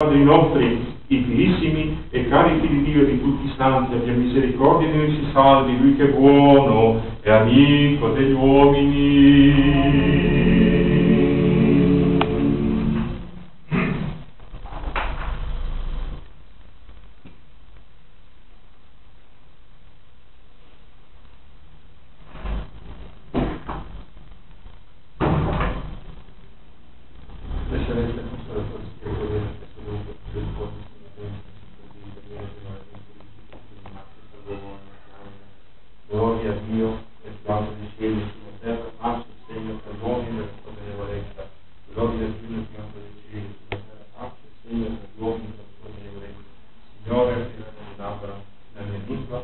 Padre nostri, i filissimi e cari figli di Dio di tutti i santi, abbia misericordia di noi si salvi, lui che è buono e amico degli uomini. Grazie. energijo, recimo pri širnih modelih, naših sejnih predlogih, da so bile rekla, zelo energijno smo podrečili, naših sejnih predlogih, da so bile rekla, signore, ki nam je nabra, nam je nikla,